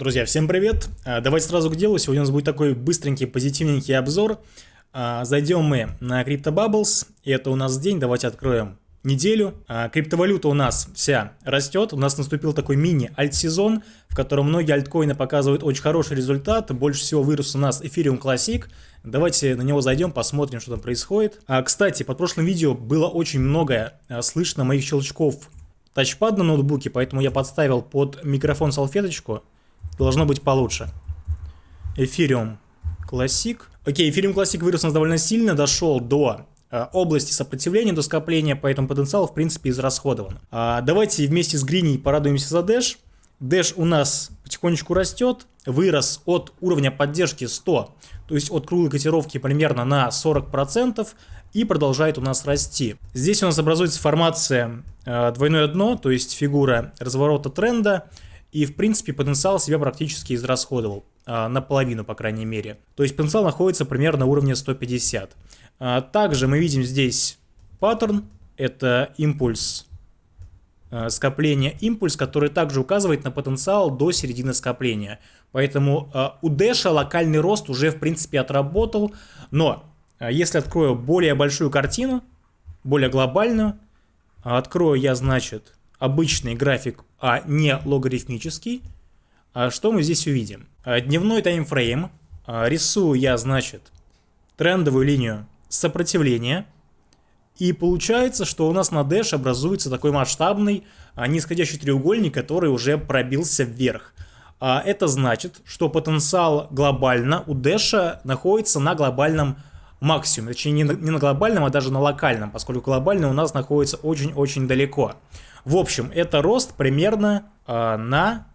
Друзья, всем привет! А, давайте сразу к делу. Сегодня у нас будет такой быстренький, позитивненький обзор. А, зайдем мы на CryptoBubbles. Это у нас день. Давайте откроем неделю. А, криптовалюта у нас вся растет. У нас наступил такой мини-альт-сезон, в котором многие альткоины показывают очень хороший результат. Больше всего вырос у нас Ethereum Classic. Давайте на него зайдем, посмотрим, что там происходит. Кстати, под прошлым видео было очень много слышно моих щелчков тачпад на ноутбуке, поэтому я подставил под микрофон салфеточку должно быть получше. Эфириум Classic. Окей, Эфириум Classic вырос довольно сильно, дошел до э, области сопротивления, до скопления, поэтому потенциал, в принципе, израсходован. А, давайте вместе с Гриней порадуемся за Dash. Dash у нас потихонечку растет, вырос от уровня поддержки 100, то есть от круглой котировки примерно на 40%, и продолжает у нас расти. Здесь у нас образуется формация э, двойное дно, то есть фигура разворота тренда, и, в принципе, потенциал себя практически израсходовал, а, наполовину, по крайней мере. То есть потенциал находится примерно на уровне 150. А, также мы видим здесь паттерн, это импульс а, скопления импульс, который также указывает на потенциал до середины скопления. Поэтому у Дэша локальный рост уже в принципе отработал, но если открою более большую картину, более глобальную, открою я, значит, обычный график, а не логарифмический, а что мы здесь увидим? А, дневной таймфрейм. А, рисую я, значит, трендовую линию сопротивления. И получается, что у нас на Dash образуется такой масштабный нисходящий треугольник, который уже пробился вверх. Это значит, что потенциал глобально у Dash находится на глобальном максимуме. Точнее, не на глобальном, а даже на локальном, поскольку глобальный у нас находится очень-очень далеко. В общем, это рост примерно э, на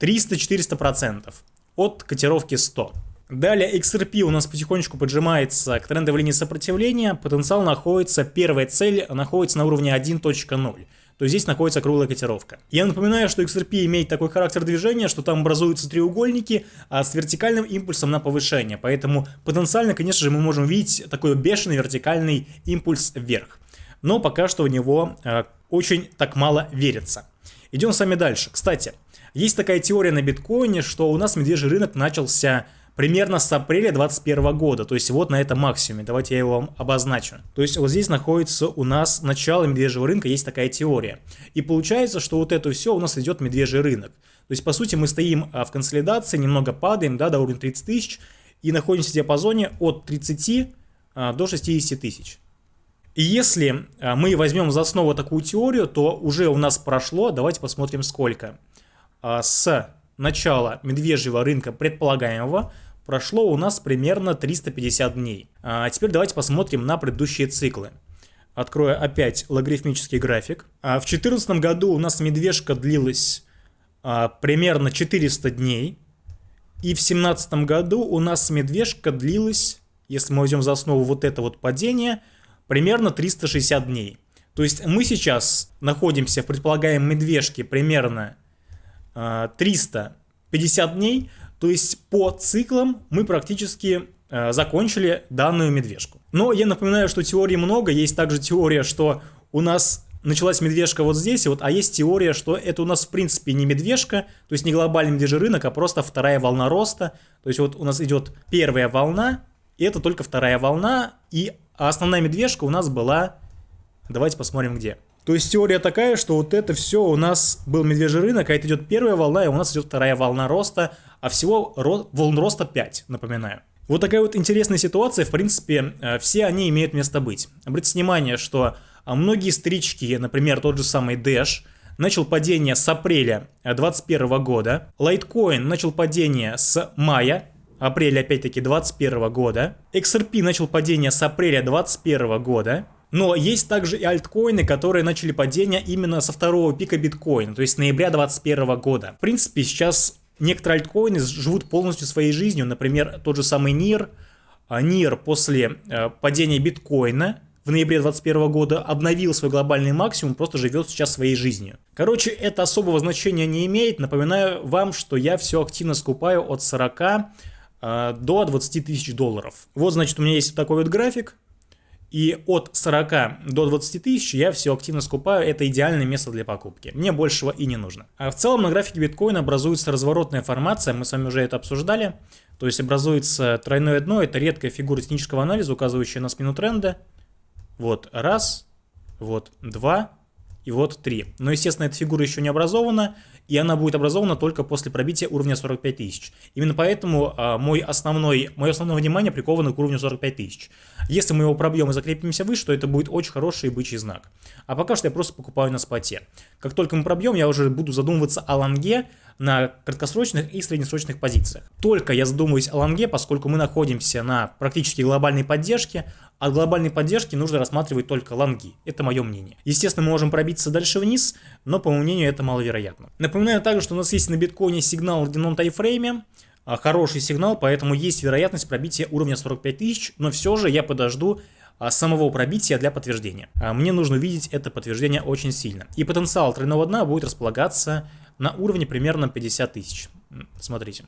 300-400% от котировки 100. Далее XRP у нас потихонечку поджимается к трендовой линии сопротивления. Потенциал находится, первая цель находится на уровне 1.0 то здесь находится круглая котировка. Я напоминаю, что XRP имеет такой характер движения, что там образуются треугольники а с вертикальным импульсом на повышение, поэтому потенциально, конечно же, мы можем видеть такой бешеный вертикальный импульс вверх. Но пока что в него э, очень так мало верится. Идем с вами дальше. Кстати, есть такая теория на биткоине, что у нас медвежий рынок начался примерно с апреля 2021 года, то есть вот на этом максимуме, давайте я его вам обозначу. То есть вот здесь находится у нас начало медвежьего рынка, есть такая теория. И получается, что вот это все у нас идет медвежий рынок. То есть по сути мы стоим а, в консолидации, немного падаем да, до уровня 30 тысяч и находимся в диапазоне от 30 а, до 60 тысяч. И если а, мы возьмем за основу такую теорию, то уже у нас прошло, давайте посмотрим сколько. С начала медвежьего рынка предполагаемого прошло у нас примерно 350 дней. А теперь давайте посмотрим на предыдущие циклы. Открою опять логарифмический график. А в 2014 году у нас медвежка длилась а, примерно 400 дней. И в 2017 году у нас медвежка длилась, если мы возьмем за основу вот это вот падение, примерно 360 дней. То есть мы сейчас находимся в предполагаемой медвежке примерно 350 а, дней, то есть по циклам мы практически э, закончили данную медвежку. Но я напоминаю, что теорий много, есть также теория, что у нас началась медвежка вот здесь, вот, а есть теория, что это у нас в принципе не медвежка, то есть не глобальный медвежий рынок, а просто вторая волна роста. То есть вот у нас идет первая волна, и это только вторая волна, и основная медвежка у нас была, давайте посмотрим где. То есть теория такая, что вот это все у нас был медвежий рынок, а это идет первая волна, и у нас идет вторая волна роста, а всего ро волн роста 5, напоминаю. Вот такая вот интересная ситуация, в принципе, э, все они имеют место быть. Обратите внимание, что а, многие стрички, например, тот же самый Dash, начал падение с апреля 2021 года, Litecoin начал падение с мая, апреля опять-таки 2021 года, XRP начал падение с апреля 2021 года, но есть также и альткоины, которые начали падение именно со второго пика биткоина, то есть ноября 2021 года. В принципе, сейчас некоторые альткоины живут полностью своей жизнью, например, тот же самый NIR. NIR а, после э, падения биткоина в ноябре 2021 года обновил свой глобальный максимум, просто живет сейчас своей жизнью. Короче, это особого значения не имеет. Напоминаю вам, что я все активно скупаю от 40 э, до 20 тысяч долларов. Вот, значит, у меня есть такой вот график. И от 40 до 20 тысяч я все активно скупаю, это идеальное место для покупки. Мне большего и не нужно. А в целом на графике биткоина образуется разворотная формация, мы с вами уже это обсуждали. То есть образуется тройное дно, это редкая фигура технического анализа, указывающая на спину тренда. Вот раз, вот два и вот три. Но, естественно, эта фигура еще не образована, и она будет образована только после пробития уровня 45 тысяч. Именно поэтому а, мой основной, мое основное внимание приковано к уровню 45 тысяч. Если мы его пробьем и закрепимся выше, то это будет очень хороший бычий знак. А пока что я просто покупаю на споте. Как только мы пробьем, я уже буду задумываться о лонге на краткосрочных и среднесрочных позициях. Только я задумываюсь о лонге, поскольку мы находимся на практически глобальной поддержке, от глобальной поддержки нужно рассматривать только лонги. Это мое мнение. Естественно, мы можем пробиться дальше вниз, но по моему мнению это маловероятно. Напоминаю также, что у нас есть на биткоине сигнал в дневном тайфрейме, а, хороший сигнал, поэтому есть вероятность пробития уровня 45 тысяч, но все же я подожду самого пробития для подтверждения. А, мне нужно видеть это подтверждение очень сильно. И потенциал тройного дна будет располагаться на уровне примерно 50 тысяч. Смотрите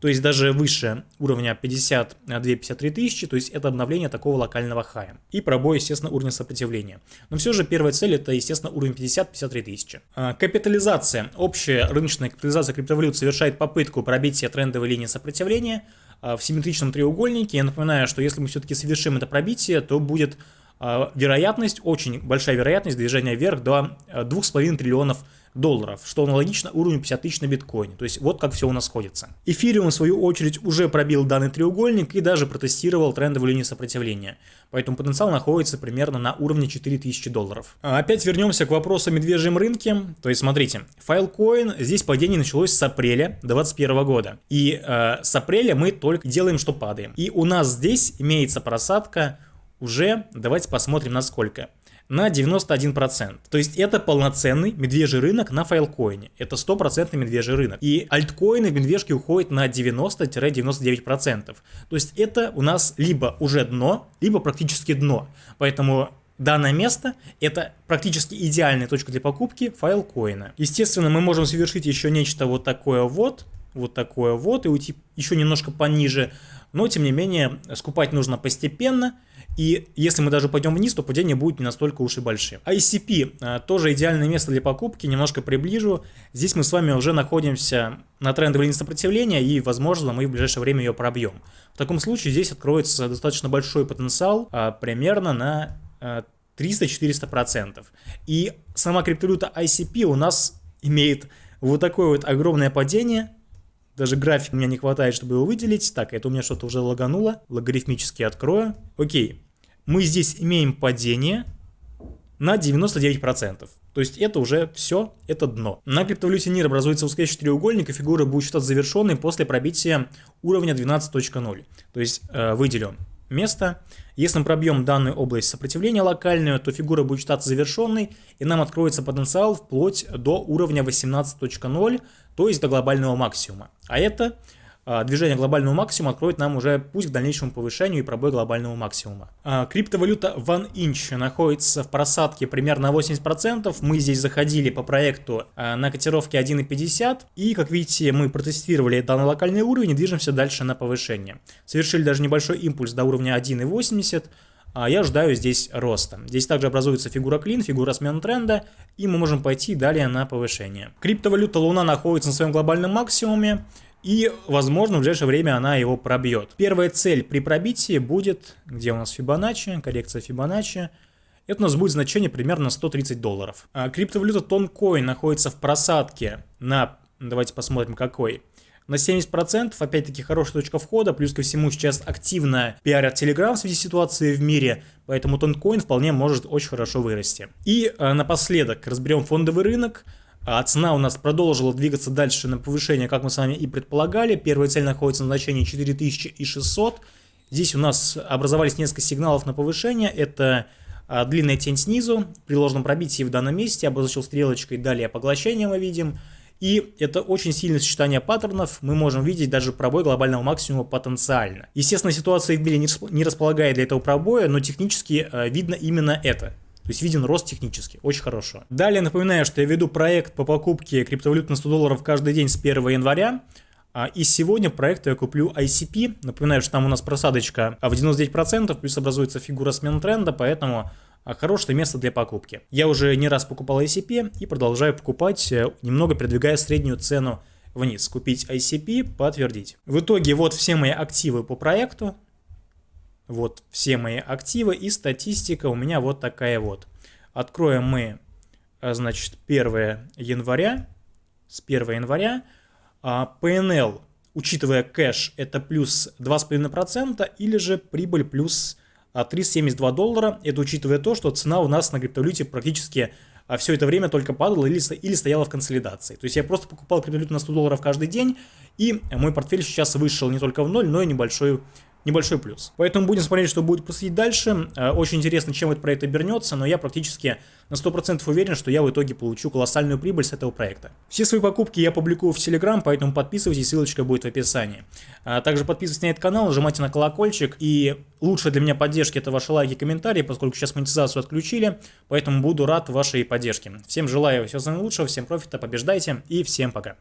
то есть даже выше уровня 52-53 тысячи, то есть это обновление такого локального хая. И пробой, естественно, уровня сопротивления. Но все же первая цель это, естественно, уровень 50-53 тысячи. А, капитализация. Общая рыночная капитализация криптовалют совершает попытку пробития трендовой линии сопротивления а, в симметричном треугольнике. Я напоминаю, что если мы все-таки совершим это пробитие, то будет а, вероятность, очень большая вероятность движения вверх до 2,5 триллионов долларов, что аналогично уровню 50 тысяч на биткоине. То есть вот как все у нас сходится. Эфириум, в свою очередь, уже пробил данный треугольник и даже протестировал трендовую линию сопротивления. Поэтому потенциал находится примерно на уровне 4000 долларов. А опять вернемся к вопросу о медвежьем рынке. То есть смотрите, Filecoin, здесь падение началось с апреля 2021 года. И э, с апреля мы только делаем, что падаем. И у нас здесь имеется просадка уже, давайте посмотрим на сколько на 91%. То есть это полноценный медвежий рынок на файлкоине. Это стопроцентный медвежий рынок. И альткоины в медвежке уходят на 90-99%. То есть это у нас либо уже дно, либо практически дно. Поэтому Данное место – это практически идеальная точка для покупки файлкоина. Естественно, мы можем совершить еще нечто вот такое вот, вот такое вот, и уйти еще немножко пониже, но тем не менее скупать нужно постепенно, и если мы даже пойдем вниз, то падение будет не настолько уж и большим. ICP а, тоже идеальное место для покупки, немножко приближу. Здесь мы с вами уже находимся на трендовой линии сопротивления и, возможно, мы в ближайшее время ее пробьем. В таком случае здесь откроется достаточно большой потенциал, а, примерно на 300-400%. А, и сама криптовалюта ICP у нас имеет вот такое вот огромное падение, даже график у меня не хватает, чтобы его выделить. Так, это у меня что-то уже лагануло. Логарифмически открою. Окей мы здесь имеем падение на 99%. То есть это уже все, это дно. На криптовалюте NIR образуется восходящий треугольник, и фигура будет считаться завершенной после пробития уровня 12.0. То есть э, выделим место. Если мы пробьем данную область сопротивления локальную, то фигура будет считаться завершенной, и нам откроется потенциал вплоть до уровня 18.0, то есть до глобального максимума. А это движение глобального максимума откроет нам уже путь к дальнейшему повышению и пробой глобального максимума. А, криптовалюта OneInch находится в просадке примерно 80%. Мы здесь заходили по проекту а, на котировке 1.50 и, как видите, мы протестировали данный локальный уровень и движемся дальше на повышение. Совершили даже небольшой импульс до уровня 1.80 я ожидаю здесь роста. Здесь также образуется фигура клин, фигура смен тренда, и мы можем пойти далее на повышение. Криптовалюта Луна находится на своем глобальном максимуме, и, возможно, в ближайшее время она его пробьет. Первая цель при пробитии будет, где у нас Фибоначчи, коррекция Фибоначчи. Это у нас будет значение примерно 130 долларов. А криптовалюта Тонкоин находится в просадке на, давайте посмотрим какой, на 70%, опять-таки хорошая точка входа, плюс ко всему сейчас активно пиарят Telegram в связи с ситуацией в мире, поэтому Тонкоин вполне может очень хорошо вырасти. И а, напоследок разберем фондовый рынок. А цена у нас продолжила двигаться дальше на повышение, как мы с вами и предполагали. Первая цель находится на значении 4600. Здесь у нас образовались несколько сигналов на повышение. Это а, длинная тень снизу, при ложном пробитии в данном месте, обозначил стрелочкой, далее поглощение мы видим. И это очень сильное сочетание паттернов, мы можем видеть даже пробой глобального максимума потенциально. Естественно, ситуация в мире не располагает для этого пробоя, но технически а, видно именно это. То есть виден рост технически, очень хорошо. Далее напоминаю, что я веду проект по покупке криптовалют на 100 долларов каждый день с 1 января. А, и сегодня проекту я куплю ICP. Напоминаю, что там у нас просадочка в 99%, плюс образуется фигура смен тренда, поэтому а, хорошее место для покупки. Я уже не раз покупал ICP и продолжаю покупать, э, немного продвигая среднюю цену вниз. Купить ICP, подтвердить. В итоге вот все мои активы по проекту. Вот все мои активы и статистика у меня вот такая вот. Откроем мы, а, значит, 1 января. С 1 января а PNL, учитывая кэш, это плюс 2,5% или же прибыль плюс 372 а, доллара. Это учитывая то, что цена у нас на криптовалюте практически а, все это время только падала или, или стояла в консолидации. То есть я просто покупал криптовалюту на 100 долларов каждый день, и мой портфель сейчас вышел не только в ноль, но и небольшой небольшой плюс. Поэтому будем смотреть, что будет происходить дальше. Э, очень интересно, чем этот проект обернется, но я практически на 100% уверен, что я в итоге получу колоссальную прибыль с этого проекта. Все свои покупки я публикую в Telegram, поэтому подписывайтесь, ссылочка будет в описании. А также подписывайтесь на этот канал, нажимайте на колокольчик, и лучше для меня поддержки это ваши лайки и комментарии, поскольку сейчас монетизацию отключили, поэтому буду рад вашей поддержке. Всем желаю всего самого лучшего, всем профита, побеждайте и всем пока.